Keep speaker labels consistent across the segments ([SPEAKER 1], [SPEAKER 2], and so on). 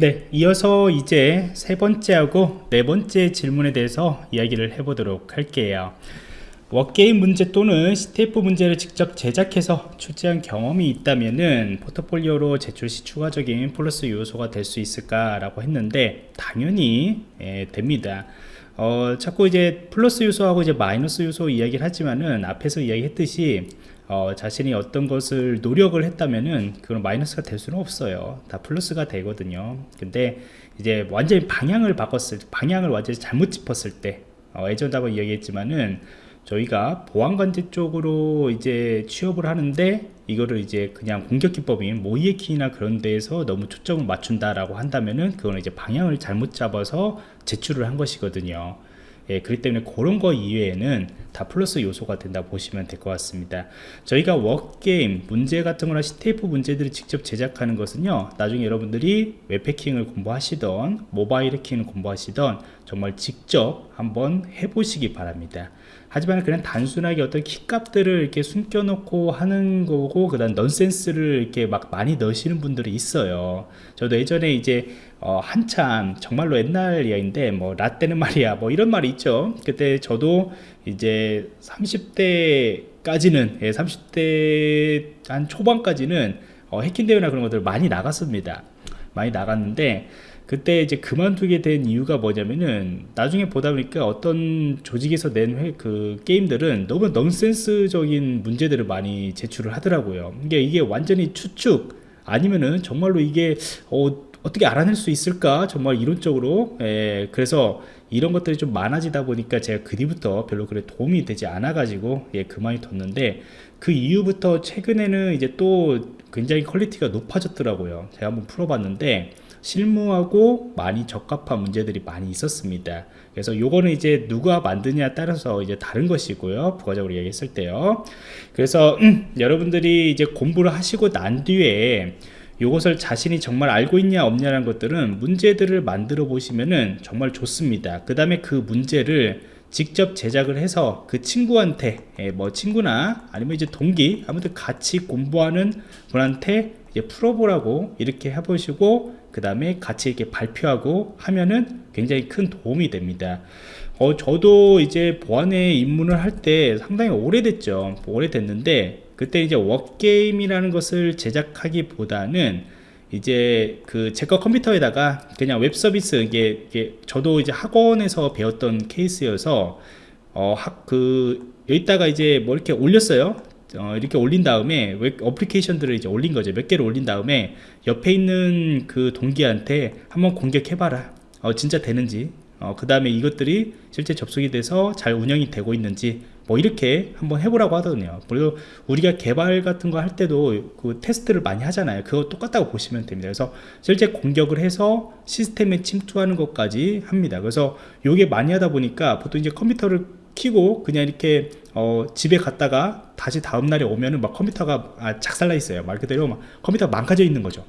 [SPEAKER 1] 네, 이어서 이제 세 번째하고 네 번째 질문에 대해서 이야기를 해보도록 할게요. wargame 문제 또는 CTF 문제를 직접 제작해서 출제한 경험이 있다면은 포트폴리오로 제출 시 추가적인 플러스 요소가 될 수 있을까 라고 했는데 당연히 예, 됩니다. 어, 자꾸 이제 플러스 요소하고 이제 마이너스 요소 이야기를 하지만은 앞에서 이야기했듯이 어, 자신이 어떤 것을 노력을 했다면은 그건 마이너스가 될 수는 없어요. 다 플러스가 되거든요. 근데 이제 완전히 방향을 바꿨을 방향을 완전히 잘못 짚었을 때 어, 예전다고 이야기했지만은 저희가 보안관제 쪽으로 이제 취업을 하는데 이거를 이제 그냥 공격 기법인 모이에키나 그런 데에서 너무 초점을 맞춘다라고 한다면은 그거는 이제 방향을 잘못 잡아서 제출을 한 것이거든요. 예, 그렇기 때문에 그런 거 이외에는 다 플러스 요소가 된다 보시면 될 것 같습니다 저희가 워게임 문제 같은 거나 CTF 문제들을 직접 제작하는 것은요 나중에 여러분들이 웹해킹을 공부하시던 모바일 해킹을 공부하시던 정말 직접 한번 해보시기 바랍니다. 하지만 그냥 단순하게 어떤 키값들을 이렇게 숨겨놓고 하는 거고 그 다음 넌센스를 이렇게 막 많이 넣으시는 분들이 있어요. 저도 예전에 이제 어, 한참 정말로 옛날 이야기인데 뭐 라떼는 말이야 뭐 이런 말이 있죠. 그때 저도 이제 30대까지는 예, 30대 한 초반까지는 어, 해킹 대회나 그런 것들 많이 나갔습니다. 많이 나갔는데 그때 이제 그만두게 된 이유가 뭐냐면은 나중에 보다 보니까 어떤 조직에서 낸 그 게임들은 너무 넌센스적인 문제들을 많이 제출을 하더라고요. 이게 이게 완전히 추측 아니면은 정말로 이게 어, 어떻게 알아낼 수 있을까? 정말 이론적으로. 예, 그래서 이런 것들이 좀 많아지다 보니까 제가 그 뒤부터 별로 그래 도움이 되지 않아 가지고 예, 그만뒀는데 그 이후부터 최근에는 이제 또 굉장히 quality가 높아졌더라고요. 제가 한번 풀어봤는데 실무하고 많이 적합한 문제들이 많이 있었습니다. 그래서 요거는 이제 누가 만드냐에 따라서 이제 다른 것이고요. 부가적으로 얘기했을 때요. 그래서 음, 여러분들이 이제 공부를 하시고 난 뒤에 이것을 자신이 정말 알고 있냐 없냐라는 것들은 문제들을 만들어 보시면은 정말 좋습니다. 그 다음에 그 문제를 직접 제작을 해서 그 친구한테 예, 뭐 친구나 아니면 이제 동기 아무튼 같이 공부하는 분한테 이제 풀어보라고 이렇게 해보시고 그 다음에 같이 이렇게 발표하고 하면은 굉장히 큰 도움이 됩니다. 어, 저도 이제 보안에 입문을 할 때 상당히 오래됐죠. 오래됐는데 그때 이제 wargame이라는 것을 제작하기보다는 이제 그 제 거 컴퓨터에다가 그냥 웹 서비스 이게, 이게 저도 이제 학원에서 배웠던 케이스여서 어학그 여기다가 이제 뭐 이렇게 올렸어요 어, 이렇게 올린 다음에 웹 어플리케이션들을 이제 올린 거죠 몇 개를 올린 다음에 옆에 있는 그 동기한테 한번 공격해봐라. 어, 진짜 되는지. 어, 그 다음에 이것들이 실제 접속이 돼서 잘 운영이 되고 있는지 뭐 이렇게 한번 해보라고 하더군요. 그리고 우리가 개발 같은 거 할 때도 그 테스트를 많이 하잖아요. 그거 똑같다고 보시면 됩니다. 그래서 실제 공격을 해서 시스템에 침투하는 것까지 합니다. 그래서 요게 많이 하다 보니까 보통 이제 컴퓨터를 키고 그냥 이렇게 어, 집에 갔다가 다시 다음날에 오면은 막 컴퓨터가 아, 작살나 있어요. 말 그대로 막 컴퓨터가 망가져 있는 거죠.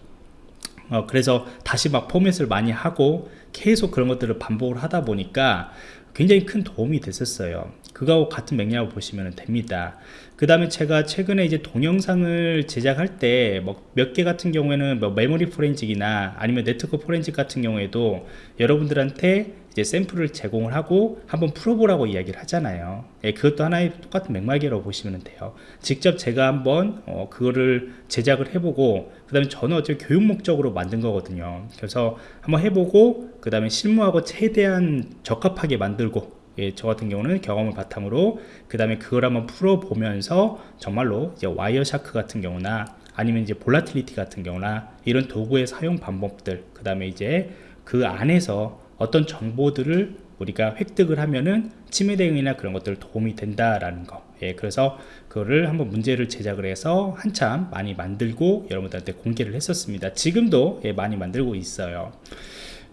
[SPEAKER 1] 어, 그래서 다시 막 포맷을 많이 하고 계속 그런 것들을 반복을 하다 보니까 굉장히 큰 도움이 됐었어요. 그거하고 같은 맥락을 보시면 됩니다. 그 다음에 제가 최근에 이제 동영상을 제작할 때뭐몇개 같은 경우에는 뭐 메모리 forensic이나 아니면 네트워크 포렌직 같은 경우에도 여러분들한테 이제 샘플을 제공을 하고 한번 풀어보라고 이야기를 하잖아요. 예, 그것도 하나의 똑같은 맥락이라고 보시면 돼요. 직접 제가 한번 어, 그거를 제작을 해보고 그 다음에 저는 어차피 교육 목적으로 만든 거거든요. 그래서 한번 해보고 그 다음에 실무하고 최대한 적합하게 만들고 예, 저 같은 경우는 경험을 바탕으로 그 다음에 그걸 한번 풀어보면서 정말로 이제 Wireshark 같은 경우나 아니면 이제 Volatility 같은 경우나 이런 도구의 사용 방법들 그 다음에 이제 그 안에서 어떤 정보들을 우리가 획득을 하면은 침해 대응이나 그런 것들 도움이 된다라는 거. 예, 그래서 그거를 한번 문제를 제작을 해서 한참 많이 만들고 여러분들한테 공개를 했었습니다. 지금도 예, 많이 만들고 있어요.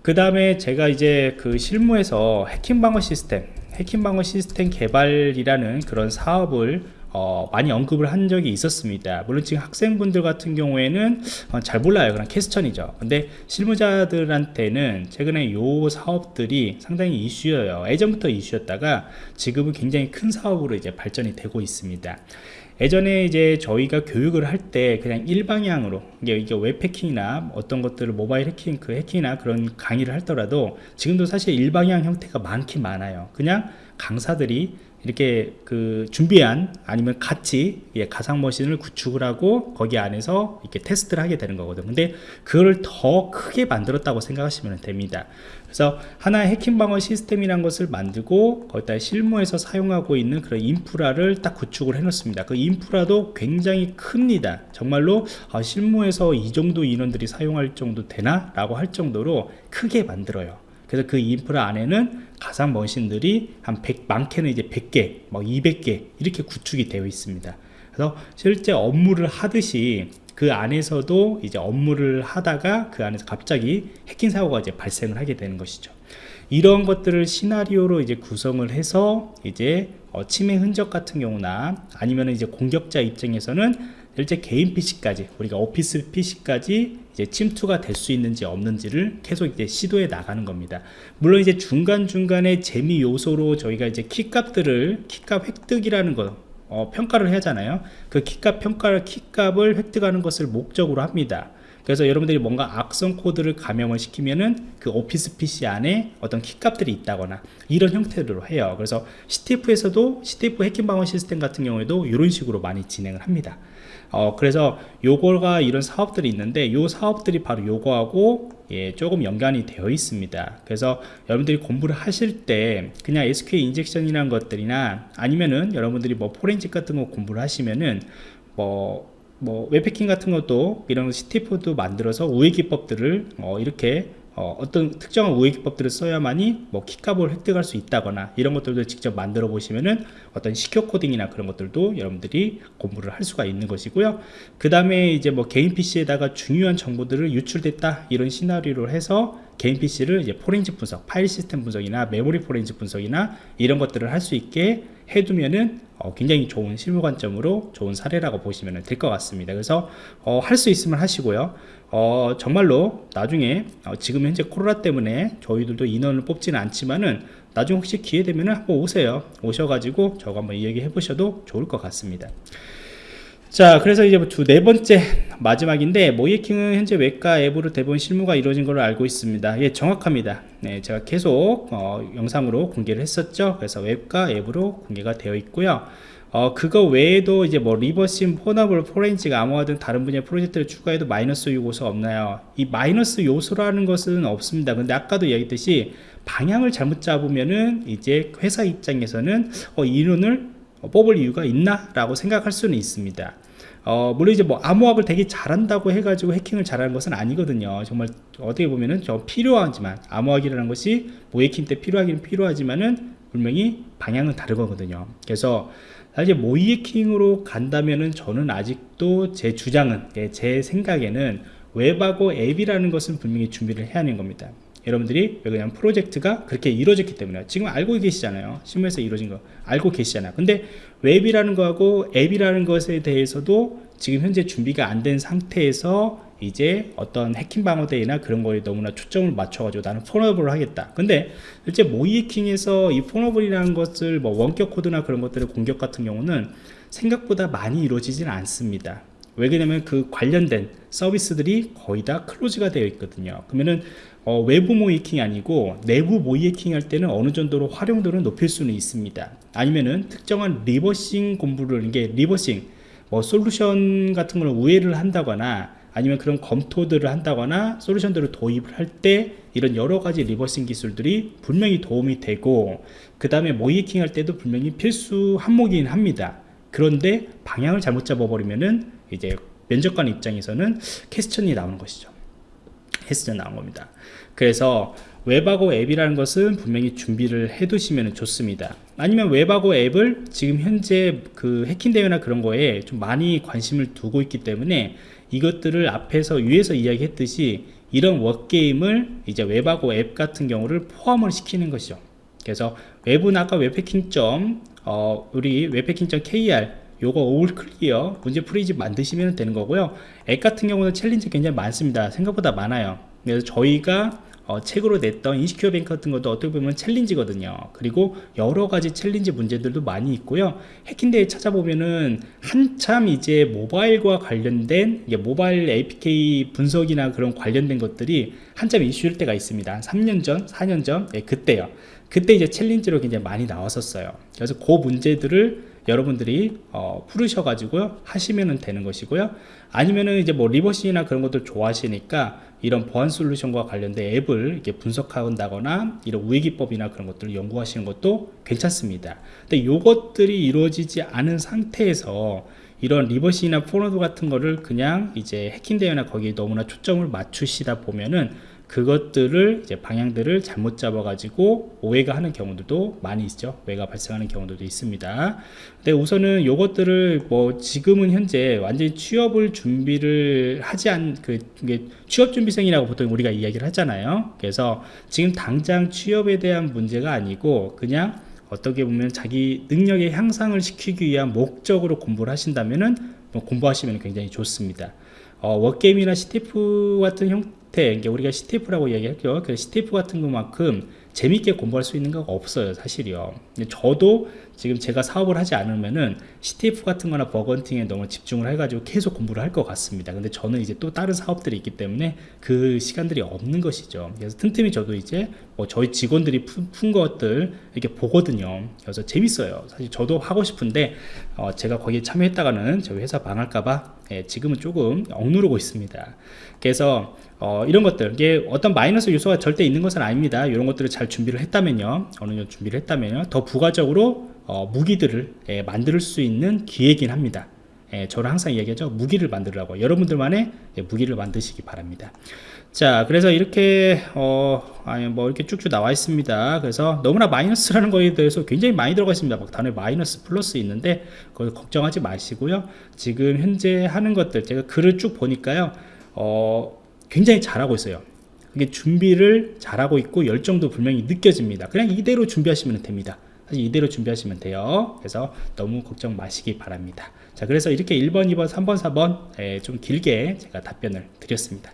[SPEAKER 1] 그 다음에 제가 이제 그 실무에서 해킹 방어 시스템, 해킹 방어 시스템 개발이라는 그런 사업을 어, 많이 언급을 한 적이 있었습니다. 물론 지금 학생분들 같은 경우에는 어, 잘 몰라요. 그냥 캐스천이죠. 근데 실무자들한테는 최근에 요 사업들이 상당히 이슈예요. 예전부터 이슈였다가 지금은 굉장히 큰 사업으로 이제 발전이 되고 있습니다. 예전에 이제 저희가 교육을 할 때 그냥 일방향으로 이게, 이게 웹해킹이나 어떤 것들을 모바일 해킹 그 해킹이나 그런 강의를 할더라도 지금도 사실 일방향 형태가 많긴 많아요. 그냥 강사들이 이렇게 그 준비한 아니면 같이 예, 가상 머신을 구축을 하고 거기 안에서 이렇게 테스트를 하게 되는 거거든 근데 그걸 더 크게 만들었다고 생각하시면 됩니다. 그래서 하나의 해킹 방어 시스템이라는 것을 만들고 거기다 실무에서 사용하고 있는 그런 인프라를 딱 구축을 해 놓습니다. 그 인프라도 굉장히 큽니다. 정말로 아, 실무에서 이 정도 인원들이 사용할 정도 되나? 라고 할 정도로 크게 만들어요 그래서 그 인프라 안에는 가상 머신들이 한 100, 많게는 이제 100개, 뭐 200개 이렇게 구축이 되어 있습니다. 그래서 실제 업무를 하듯이 그 안에서도 이제 업무를 하다가 그 안에서 갑자기 해킹 사고가 이제 발생을 하게 되는 것이죠. 이런 것들을 시나리오로 이제 구성을 해서 이제 어, 침해 흔적 같은 경우나 아니면 이제 공격자 입장에서는 실제 개인 PC까지 우리가 오피스 PC까지 이제 침투가 될 수 있는지 없는지를 계속 이제 시도해 나가는 겁니다. 물론 이제 중간중간에 재미 요소로 저희가 이제 키값들을 키값 획득이라는 거 어, 평가를 하잖아요. 그 키값 평가를 키값을 획득하는 것을 목적으로 합니다. 그래서 여러분들이 뭔가 악성 코드를 감염을 시키면은 그 오피스 PC 안에 어떤 키값들이 있다거나 이런 형태로 해요. 그래서 CTF에서도 CTF 해킹 방어 시스템 같은 경우에도 이런 식으로 많이 진행을 합니다. 어, 그래서 요거가 이런 사업들이 있는데 요 사업들이 바로 요거하고 예, 조금 연관이 되어 있습니다. 그래서 여러분들이 공부를 하실 때 그냥 SQL 인젝션이라는 것들이나 아니면은 여러분들이 뭐 포렌식 같은 거 공부를 하시면은 뭐, 뭐 웹해킹 같은 것도 이런 CTF도 만들어서 우회 기법들을 어, 이렇게 어, 떤 특정한 우회 기법들을 써야만이 뭐 키값을 획득할 수 있다거나 이런 것들도 직접 만들어 보시면은 어떤 secure coding이나 그런 것들도 여러분들이 공부를 할 수가 있는 것이고요. 그 다음에 이제 뭐 개인 PC에다가 중요한 정보들을 유출됐다 이런 시나리오를 해서 개인 PC를 이제 포렌식 분석, 파일 시스템 분석이나 메모리 포렌식 분석이나 이런 것들을 할 수 있게 해두면은 어, 굉장히 좋은 실무 관점으로 좋은 사례라고 보시면 될 것 같습니다. 그래서 어, 할 수 있으면 하시고요. 어, 정말로 나중에 어, 지금 현재 코로나 때문에 저희들도 인원을 뽑지는 않지만은 나중에 혹시 기회 되면 한번 오세요. 오셔가지고 저거 한번 이야기 해 보셔도 좋을 것 같습니다. 자 그래서 이제 두네 번째 마지막인데 모이킹은 현재 웹과 앱으로 대부분 실무가 이루어진 걸로 알고 있습니다 예 정확합니다 네 제가 계속 어, 영상으로 공개를 했었죠 그래서 웹과 앱으로 공개가 되어 있고요 어, 그거 외에도 이제 뭐 reversing, pwnable, forensic, 암호화 등 다른 분야의 프로젝트를 추가해도 마이너스 요소 없나요? 이 마이너스 요소라는 것은 없습니다. 근데 아까도 얘기했듯이 방향을 잘못 잡으면은 이제 회사 입장에서는 어, 인원을 뽑을 이유가 있나? 라고 생각할 수는 있습니다. 어, 물론 이제 뭐 암호학을 되게 잘한다고 해가지고 해킹을 잘하는 것은 아니거든요. 정말 어떻게 보면은 좀 필요하지만 암호학이라는 것이 모의 해킹 때 필요하기는 필요하지만은 분명히 방향은 다르거든요. 그래서 사실 모의 해킹으로 간다면은 저는 아직도 제 주장은 예, 제 생각에는 웹하고 앱이라는 것은 분명히 준비를 해야 하는 겁니다. 여러분들이 그냥 프로젝트가 그렇게 이루어졌기 때문에. 지금 알고 계시잖아요. 실무에서 이루어진 거 알고 계시잖아요. 근데 웹이라는 거하고 앱이라는 것에 대해서도 지금 현재 준비가 안 된 상태에서 이제 어떤 해킹 방어대회나 그런 거에 너무나 초점을 맞춰가지고 나는 폰업을 하겠다. 근데 실제 모의 해킹에서 이 pwnable이라는 것을 뭐 원격 코드나 그런 것들을 공격 같은 경우는 생각보다 많이 이루어지지는 않습니다. 왜 그러냐면 그 관련된 서비스들이 거의 다 close가 되어 있거든요. 그러면은 어, 외부 모의해킹이 아니고 내부 모의해킹 할 때는 어느 정도로 활용도를 높일 수는 있습니다. 아니면은 특정한 reversing 공부를 이게 reversing 뭐 솔루션 같은 걸 우회를 한다거나 아니면 그런 검토들을 한다거나 솔루션들을 도입을 할 때 이런 여러 가지 reversing 기술들이 분명히 도움이 되고 그 다음에 모이킹 할 때도 분명히 필수 항목이긴 합니다. 그런데 방향을 잘못 잡아버리면은 이제 면접관 입장에서는 캐스천이 나오는 것이죠 캐스천 나온 겁니다. 그래서 웹하고 앱이라는 것은 분명히 준비를 해 두시면 좋습니다. 아니면 웹하고 앱을 지금 현재 그 해킹 대회나 그런 거에 좀 많이 관심을 두고 있기 때문에 이것들을 앞에서 위에서 이야기했듯이 이런 워게임을 이제 웹하고 앱 같은 경우를 포함을 시키는 것이죠. 그래서 웹은 아까 webhacking. 어, 우리 webhacking.kr 요거 all clear 문제 풀이집 만드시면 되는 거고요 앱 같은 경우는 challenge 굉장히 많습니다 생각보다 많아요 그래서 저희가 어, 책으로 냈던 InsecureBank 같은 것도 어떻게 보면 challenge거든요. 그리고 여러 가지 challenge 문제들도 많이 있고요. 해킹 대회 찾아보면은 한참 이제 모바일과 관련된 모바일 APK 분석이나 그런 관련된 것들이 한참 이슈일 때가 있습니다. 한 3년 전, 4년 전, 예, 그때요. 그때 이제 challenge로 굉장히 많이 나왔었어요. 그래서 그 문제들을 여러분들이 어, 풀으셔가지고 하시면 되는 것이고요. 아니면은 이제 뭐 reversing이나 그런 것들 좋아하시니까 이런 보안 솔루션과 관련된 앱을 이렇게 분석한다거나 이런 우회 기법이나 그런 것들을 연구하시는 것도 괜찮습니다. 근데 이것들이 이루어지지 않은 상태에서 이런 reversing이나 pwnable 같은 거를 그냥 이제 해킹 대회나 거기에 너무나 초점을 맞추시다 보면은 그것들을 이제 방향들을 잘못 잡아 가지고 오해가 하는 경우들도 많이 있죠. 오해가 발생하는 경우들도 있습니다. 근데 우선은 요것들을 뭐 지금은 현재 완전히 취업을 준비를 하지 않그 취업 준비생이라고 보통 우리가 이야기를 하잖아요. 그래서 지금 당장 취업에 대한 문제가 아니고 그냥 어떻게 보면 자기 능력의 향상을 시키기 위한 목적으로 공부를 하신다면은 뭐 공부하시면 굉장히 좋습니다. 어, wargame이나 CTF 같은 형태, 이게 우리가 CTF라고 이야기하죠. 그 CTF 같은 것만큼 재밌게 공부할 수 있는 거 없어요, 사실이요. 저도 지금 제가 사업을 하지 않으면은 CTF 같은 거나 bug hunting에 너무 집중을 해가지고 계속 공부를 할 것 같습니다. 근데 저는 이제 또 다른 사업들이 있기 때문에 그 시간들이 없는 것이죠. 그래서 틈틈이 저도 이제 뭐 저희 직원들이 푼, 푼 것들 이렇게 보거든요. 그래서 재밌어요. 사실 저도 하고 싶은데 어, 제가 거기에 참여했다가는 저희 회사 망할까봐 예, 지금은 조금 억누르고 있습니다. 그래서 어, 이런 것들 이게 어떤 마이너스 요소가 절대 있는 것은 아닙니다. 이런 것들을 잘 준비를 했다면요, 어느 정도 준비를 했다면요, 더 부가적으로 어, 무기들을 예, 만들 수 있는 기회긴 합니다. 예, 저는 항상 이야기하죠. 무기를 만들라고. 여러분들만의 예, 무기를 만드시기 바랍니다. 자, 그래서 이렇게, 어, 아니, 뭐, 이렇게 쭉쭉 나와 있습니다. 그래서 너무나 마이너스라는 거에 대해서 굉장히 많이 들어가 있습니다. 막 단어에 마이너스, 플러스 있는데, 그걸 걱정하지 마시고요. 지금 현재 하는 것들, 제가 글을 쭉 보니까요, 어, 굉장히 잘하고 있어요. 이게 준비를 잘하고 있고, 열정도 분명히 느껴집니다. 그냥 이대로 준비하시면 됩니다. 사실 이대로 준비하시면 돼요. 그래서 너무 걱정 마시기 바랍니다. 자, 그래서 이렇게 1번, 2번, 3번, 4번 에, 좀 길게 제가 답변을 드렸습니다.